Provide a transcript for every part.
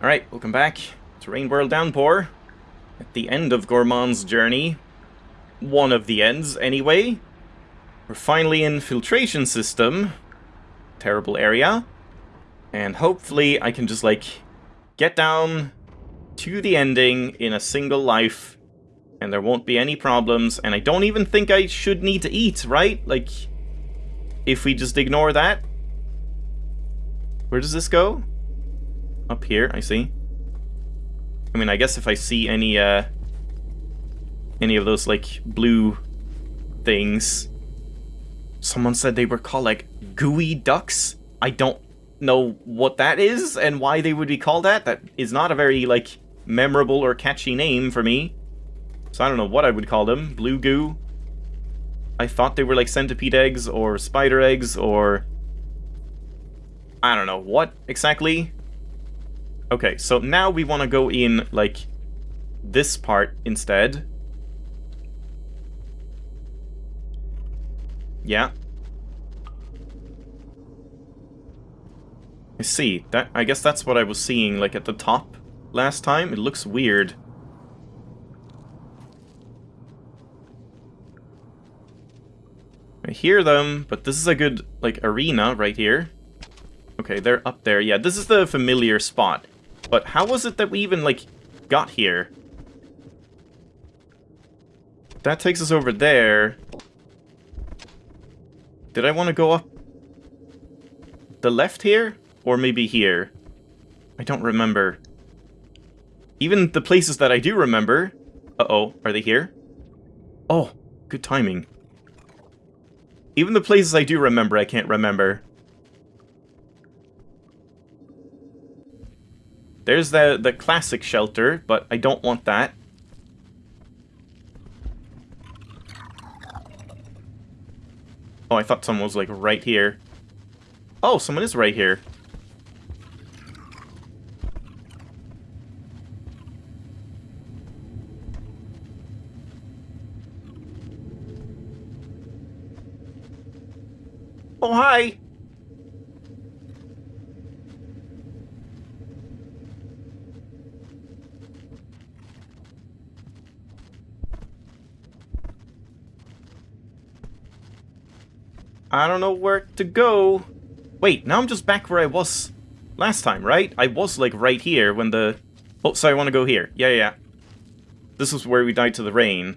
Alright, welcome back to Rain World Downpour. At the end of Gourmand's journey. One of the ends, anyway. We're finally in Filtration System. Terrible area. And hopefully I can just, like, get down to the ending in a single life. And there won't be any problems. And I don't even think I should need to eat, right? Like, if we just ignore that. Where does this go? Up here, I see. I mean, I guess if I see any, uh... Any of those, like, blue things... Someone said they were called, like, gooey ducks? I don't know what that is and why they would be called that. That is not a very, like, memorable or catchy name for me. So I don't know what I would call them. Blue goo. I thought they were like centipede eggs or spider eggs or... I don't know what exactly. Okay, so now we want to go in, like, this part instead. Yeah. I see. That I guess that's what I was seeing, like, at the top last time. It looks weird. I hear them, but this is a good, like, arena right here. Okay, they're up there. Yeah, this is the familiar spot. But how was it that we even, like, got here? That takes us over there. Did I want to go up the left here? Or maybe here? I don't remember. Even the places that I do remember... Uh-oh, are they here? Oh, good timing. Even the places I do remember, I can't remember. There's the, the classic shelter, but I don't want that. Oh, I thought someone was, like, right here. Oh, someone is right here. Oh, hi! I don't know where to go. Wait, now I'm just back where I was last time, right? I was, like, right here when the... Oh, sorry, I want to go here. Yeah, yeah. This is where we died to the rain.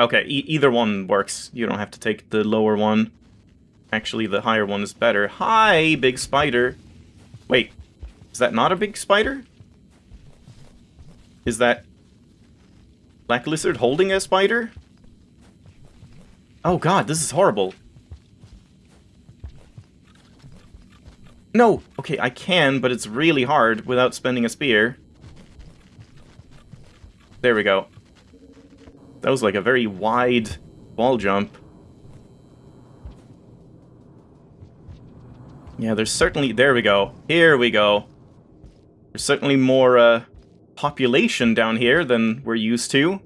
Okay, e either one works. You don't have to take the lower one. Actually, the higher one is better. Hi, big spider. Wait, is that not a big spider? Is that Black Lizard holding a spider? Oh god, this is horrible. No! Okay, I can, but it's really hard without spending a spear. There we go. That was like a very wide wall jump. Yeah, there's certainly... There we go. Here we go. There's certainly more uh, population down here than we're used to.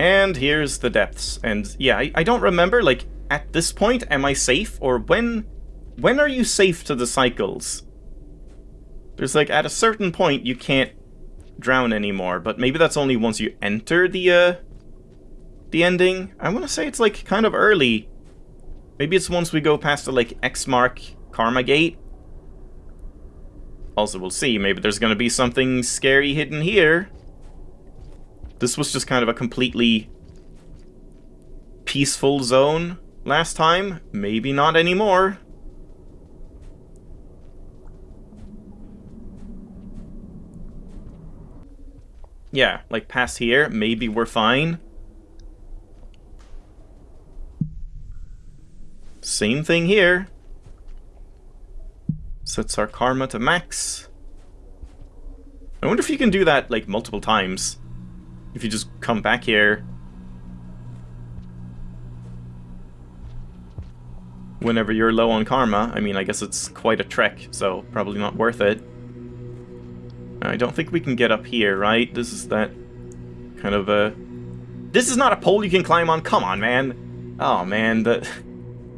And here's the depths. And yeah, I, I don't remember, like, at this point, am I safe? Or when when are you safe to the cycles? There's like, at a certain point, you can't drown anymore, but maybe that's only once you enter the, uh, the ending. I want to say it's like kind of early. Maybe it's once we go past the like X mark Karma Gate. Also, we'll see. Maybe there's going to be something scary hidden here. This was just kind of a completely peaceful zone last time. Maybe not anymore. Yeah, like past here, maybe we're fine. Same thing here. Sets our karma to max. I wonder if you can do that, like, multiple times. If you just come back here. Whenever you're low on karma. I mean, I guess it's quite a trek, so probably not worth it. I don't think we can get up here, right? This is that kind of a... This is not a pole you can climb on. Come on, man. Oh, man. That...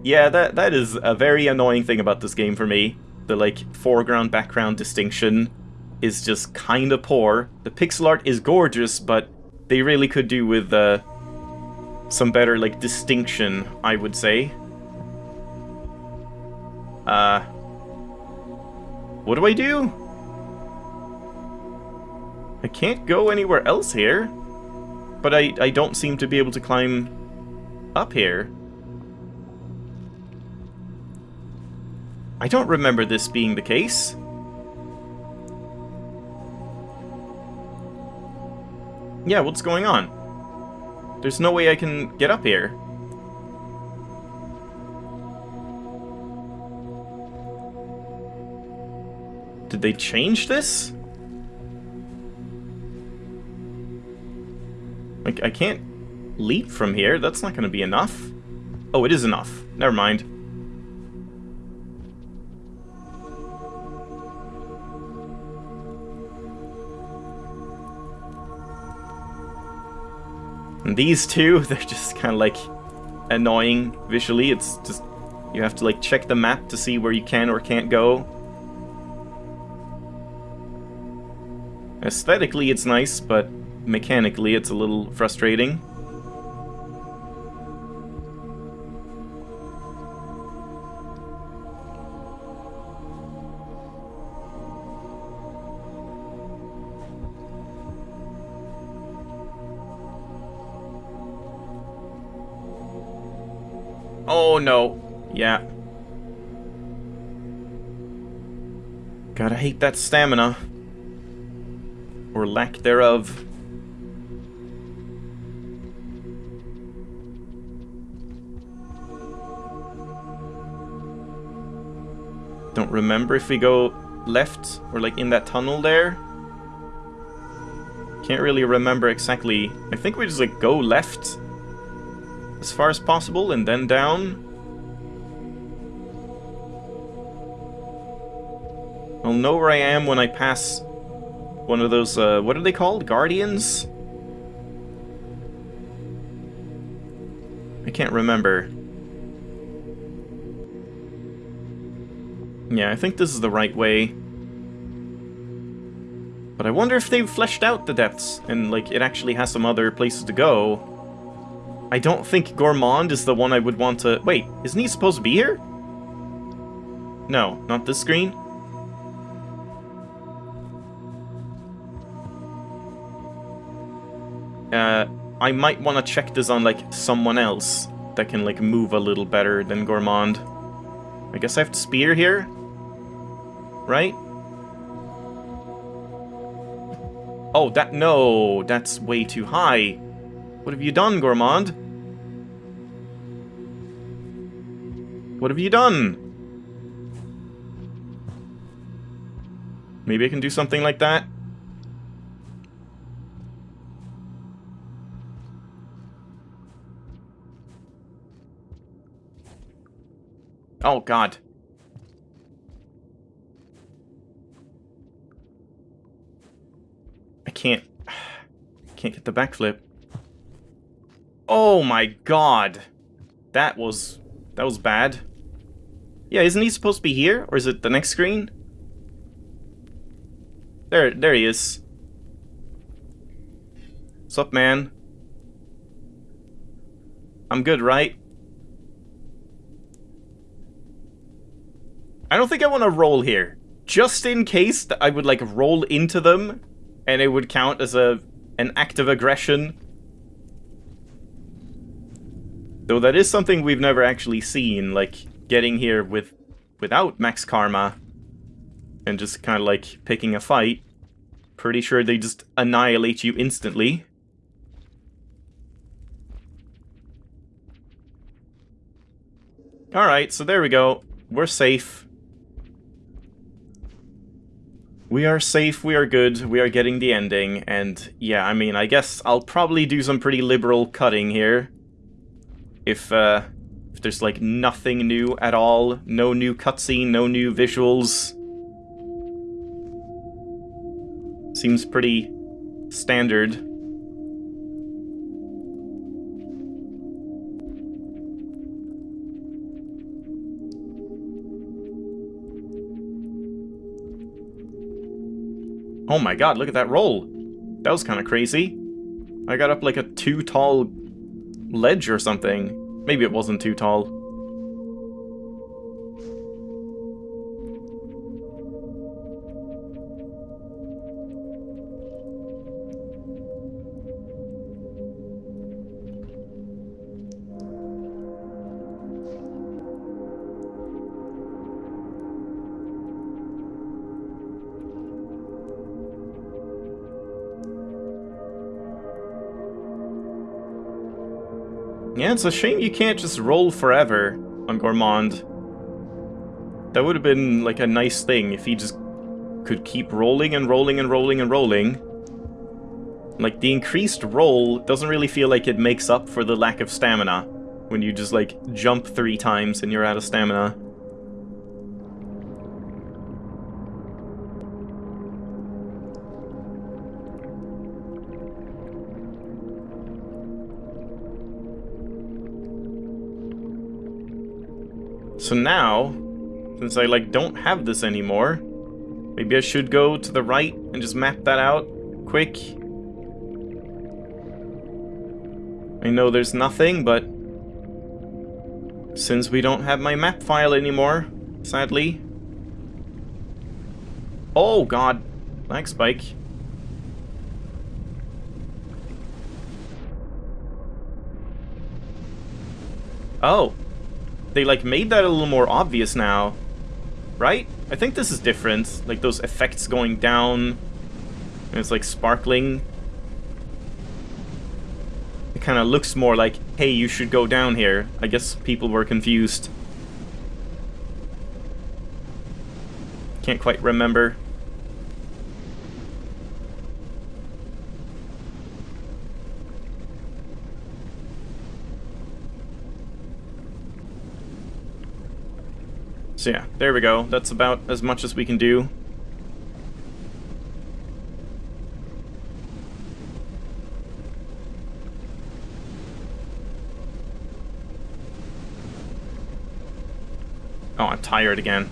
Yeah, that that is a very annoying thing about this game for me. the like foreground background distinction is just kind of poor. The pixel art is gorgeous, but they really could do with uh, some better like distinction, I would say. Uh, what do I do? I can't go anywhere else here, but I, I don't seem to be able to climb up here. I don't remember this being the case. Yeah, what's going on? There's no way I can get up here. Did they change this? Like, I can't leap from here. That's not going to be enough. Oh, it is enough. Never mind. And these two, they're just kind of like annoying visually. It's just, you have to like check the map to see where you can or can't go. Aesthetically, it's nice, but mechanically, it's a little frustrating. No. Yeah. Gotta hate that stamina. Or lack thereof. Don't remember if we go left or like in that tunnel there. Can't really remember exactly. I think we just like go left as far as possible and then down. I'll know where I am when I pass one of those, uh, what are they called? Guardians? I can't remember. Yeah, I think this is the right way. But I wonder if they've fleshed out the depths, and like it actually has some other places to go. I don't think Gourmand is the one I would want to... Wait, isn't he supposed to be here? No, not this screen. I might want to check this on, like, someone else that can, like, move a little better than Gourmand. I guess I have to spear here? Right? Oh, that... No, that's way too high. What have you done, Gourmand? What have you done? Maybe I can do something like that? Oh, God. I can't... Can't get the backflip. Oh my god. That was... That was bad. Yeah, isn't he supposed to be here? Or is it the next screen? There, there he is. What's up, man? I'm good, right? I don't think I want to roll here. Just in case that I would, like, roll into them, and it would count as a an act of aggression. Though that is something we've never actually seen, like, getting here with without max karma and just kind of like picking a fight. Pretty sure they just annihilate you instantly. Alright, so there we go. We're safe. We are safe, we are good, we are getting the ending, and yeah, I mean, I guess I'll probably do some pretty liberal cutting here. If, uh, if there's like nothing new at all. No new cutscene, no new visuals. Seems pretty standard. Oh my god, look at that roll. That was kind of crazy. I got up like a too tall ledge or something. Maybe it wasn't too tall. Yeah, it's a shame you can't just roll forever on Gourmand. That would have been like a nice thing if he just could keep rolling and rolling and rolling and rolling. Like, the increased roll doesn't really feel like it makes up for the lack of stamina. When you just, like, jump three times and you're out of stamina. So now, since I like don't have this anymore, maybe I should go to the right and just map that out quick. I know there's nothing, but since we don't have my map file anymore, sadly. Oh god, lag spike. Oh, they like made that a little more obvious now, right? I think this is different, like those effects going down, and it's like sparkling. It kind of looks more like, hey, you should go down here. I guess people were confused. Can't quite remember. So yeah, there we go. That's about as much as we can do. Oh, I'm tired again.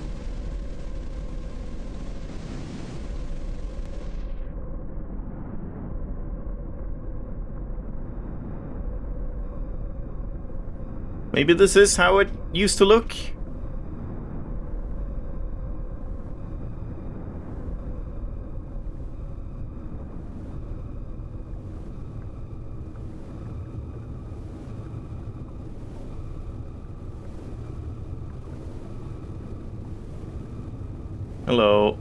Maybe this is how it used to look? Hello.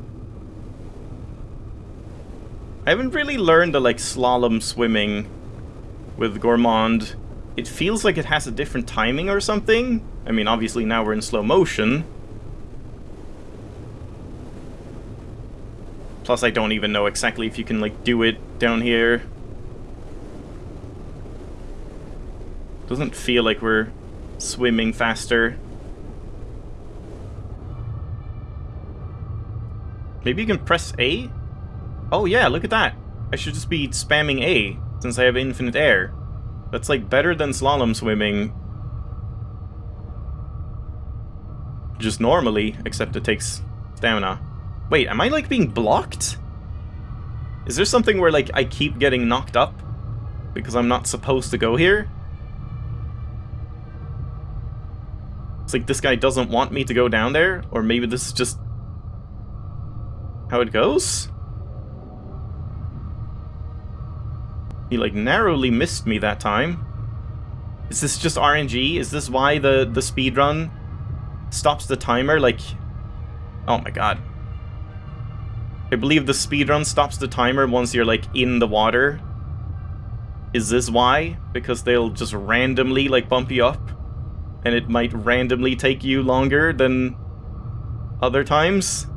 I haven't really learned the, like, slalom swimming with Gourmand. It feels like it has a different timing or something. I mean, obviously now we're in slow motion. Plus, I don't even know exactly if you can, like, do it down here. Doesn't feel like we're swimming faster. Maybe you can press A? Oh yeah, look at that. I should just be spamming A, since I have infinite air. That's like better than slalom swimming. Just normally, except it takes stamina. Wait, am I like being blocked? Is there something where like I keep getting knocked up? Because I'm not supposed to go here? It's like this guy doesn't want me to go down there? Or maybe this is just how it goes? He like narrowly missed me that time. Is this just RNG? Is this why the, the speed run stops the timer? Like, oh my god. I believe the speed run stops the timer once you're like in the water. Is this why? Because they'll just randomly like bump you up? And it might randomly take you longer than other times?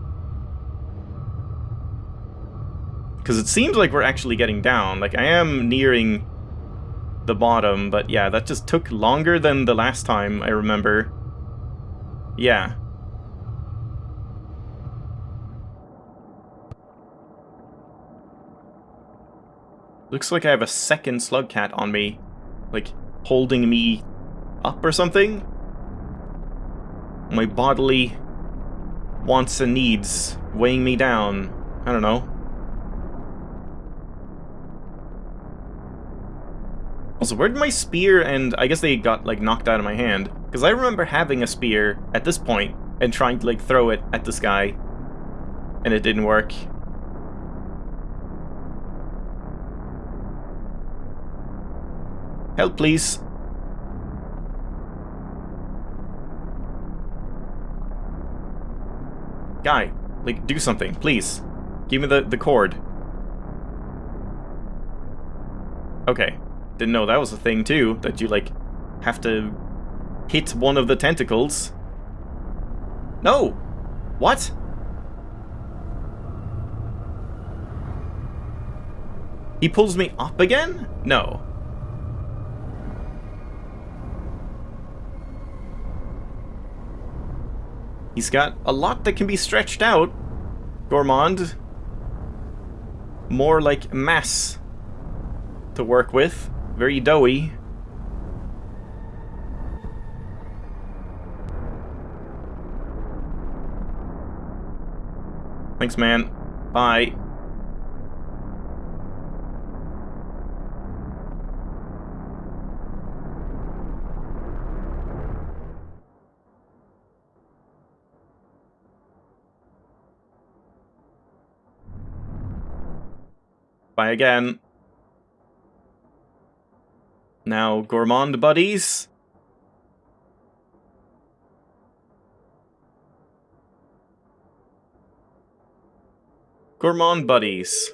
Because it seems like we're actually getting down. Like, I am nearing the bottom, but yeah, that just took longer than the last time, I remember. Yeah. Looks like I have a second Slugcat on me. Like, holding me up or something? My bodily wants and needs weighing me down. I don't know. Also, where did my spear and I guess they got like knocked out of my hand? Because I remember having a spear at this point and trying to like throw it at this guy. And it didn't work. Help, please. Guy, like, do something, please. Give me the, the cord. Okay. Didn't know that was a thing, too, that you, like, have to hit one of the tentacles. No! What? He pulls me up again? No. He's got a lot that can be stretched out. Gourmand. More like mass to work with. Very doughy. Thanks, man. Bye. Bye again. Now, Gourmand buddies. Gourmand buddies.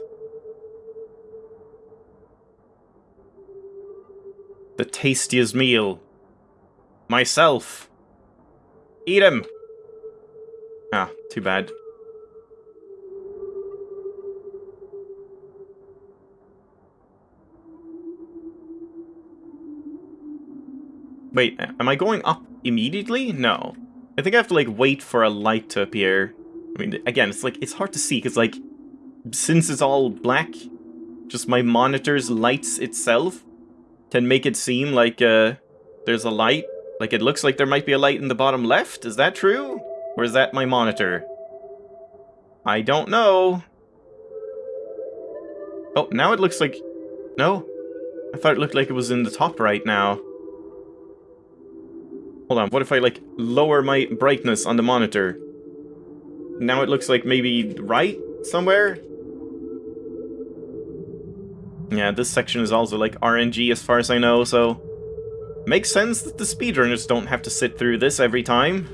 The tastiest meal. Myself. Eat him! Ah, too bad. Wait, am I going up immediately? No. I think I have to, like, wait for a light to appear. I mean, again, it's like, it's hard to see, because, like, since it's all black, just my monitor's lights itself can make it seem like, uh, there's a light. Like, it looks like there might be a light in the bottom left. Is that true? Or is that my monitor? I don't know. Oh, now it looks like... No? I thought it looked like it was in the top right now. Hold on, what if I, like, lower my brightness on the monitor? Now it looks like maybe right somewhere? Yeah, this section is also, like, RNG as far as I know, so... Makes sense that the speedrunners don't have to sit through this every time.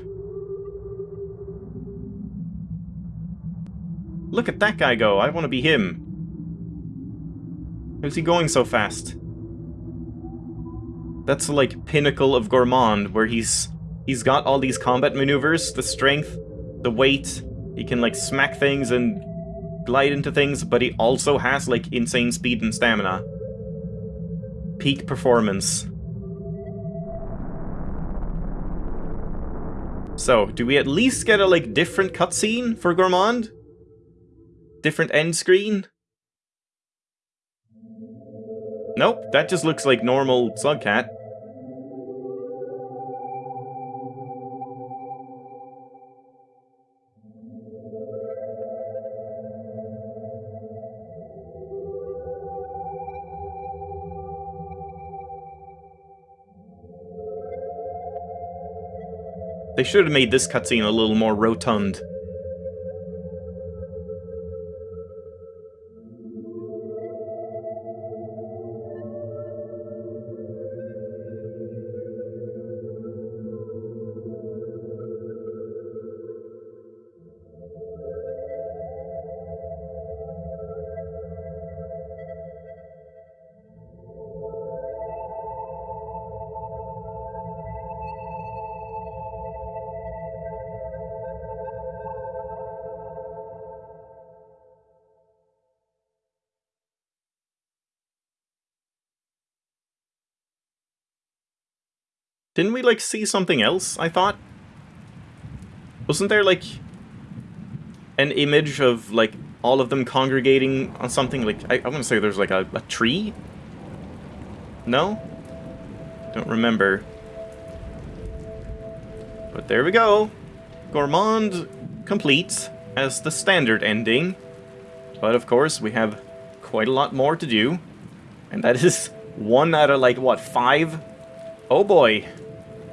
Look at that guy go, I want to be him. How's he going so fast? That's like pinnacle of Gourmand, where he's he's got all these combat maneuvers, the strength, the weight, he can like smack things and glide into things, but he also has like insane speed and stamina. Peak performance. So, do we at least get a like different cutscene for Gourmand? Different end screen? Nope, that just looks like normal Slugcat. They should have made this cutscene a little more rotund. Like, see something else, I thought? Wasn't there, like, an image of, like, all of them congregating on something? Like, I, I want to say there's, like, a, a tree? No? Don't remember. But there we go. Gourmand complete as the standard ending. But of course, we have quite a lot more to do. And that is One out of, like, what, five? Oh boy.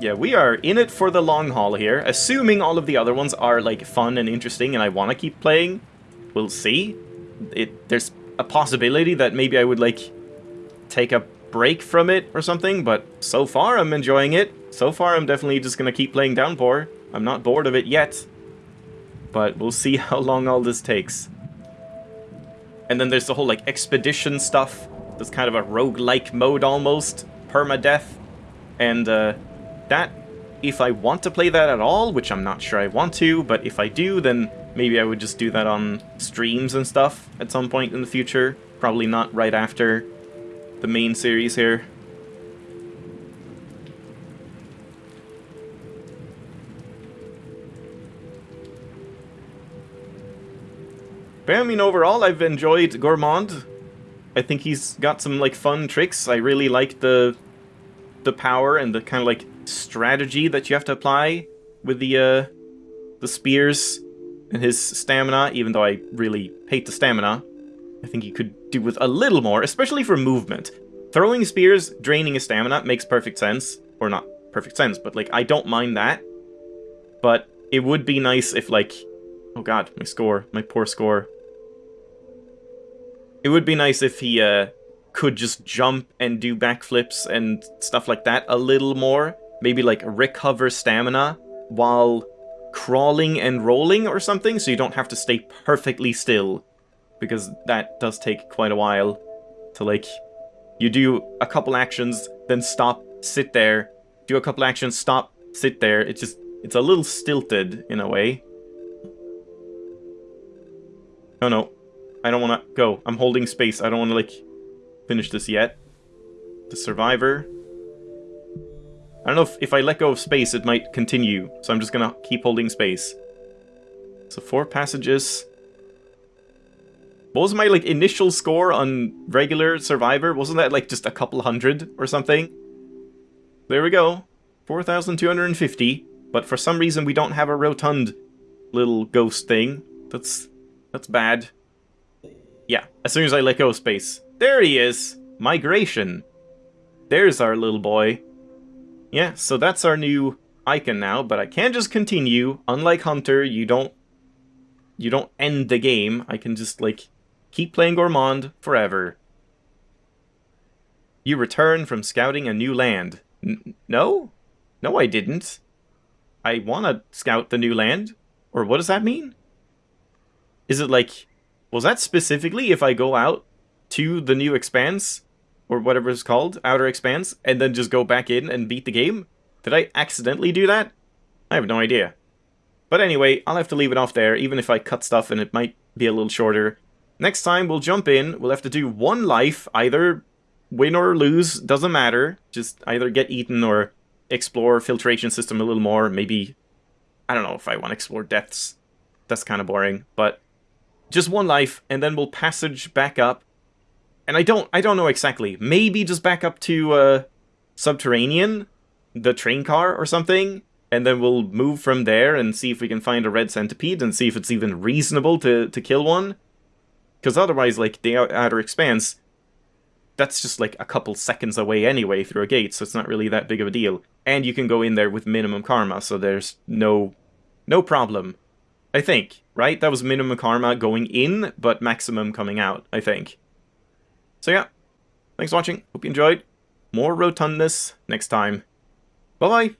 Yeah, we are in it for the long haul here. Assuming all of the other ones are, like, fun and interesting and I want to keep playing. We'll see. It There's a possibility that maybe I would, like, take a break from it or something, but so far I'm enjoying it. So far I'm definitely just going to keep playing Downpour. I'm not bored of it yet. But we'll see how long all this takes. And then there's the whole, like, expedition stuff. There's kind of a rogue-like mode almost. Permadeath. And, uh, that, if I want to play that at all, which I'm not sure I want to, but if I do, then maybe I would just do that on streams and stuff at some point in the future. Probably not right after the main series here. But I mean, overall, I've enjoyed Gourmand. I think he's got some, like, fun tricks. I really like the the power and the kind of, like, strategy that you have to apply with the, uh, the spears and his stamina, even though I really hate the stamina. I think he could do with a little more, especially for movement. Throwing spears, draining his stamina makes perfect sense. Or not perfect sense, but, like, I don't mind that. But it would be nice if, like... Oh god, my score. My poor score. It would be nice if he uh, could just jump and do backflips and stuff like that a little more. Maybe like recover stamina while crawling and rolling or something, so you don't have to stay perfectly still. Because that does take quite a while to like... You do a couple actions, then stop, sit there, do a couple actions, stop, sit there. It's just, it's a little stilted in a way. Oh no, I don't want to go. I'm holding space. I don't want to, like, finish this yet. The Survivor. I don't know if, if I let go of space, it might continue. So I'm just to keep holding space. So four passages. What was my, like, initial score on regular Survivor? Wasn't that, like, just a couple hundred or something? There we go. 4,250. But for some reason, we don't have a rotund little ghost thing. That's that's bad. Yeah, as soon as I let go of space. There he is! Migration. There's our little boy. Yeah, so that's our new icon now, but I can't just continue. Unlike Hunter, you don't you don't end the game. I can just, like, keep playing Gourmand forever. You return from scouting a new land. N no? No, I didn't. I want to scout the new land. Or what does that mean? Is it like was that specifically if I go out to the new expanse, or whatever it's called, outer expanse, and then just go back in and beat the game? Did I accidentally do that? I have no idea. But anyway, I'll have to leave it off there, even if I cut stuff and it might be a little shorter. Next time, we'll jump in, we'll have to do one life, either win or lose, doesn't matter. Just either get eaten or explore filtration system a little more, maybe... I don't know if I want to explore depths. That's kind of boring, but just one life, and then we'll passage back up. And I don't I don't know exactly. Maybe just back up to uh, Subterranean, the train car or something, and then we'll move from there and see if we can find a red centipede and see if it's even reasonable to, to kill one. Because otherwise, like, the Outer Expanse, that's just like a couple seconds away anyway through a gate, so it's not really that big of a deal. And you can go in there with minimum karma, so there's no no problem. I think, right? That was minimum karma going in, but maximum coming out, I think. So yeah, thanks for watching. Hope you enjoyed. More rotundness next time. Bye-bye.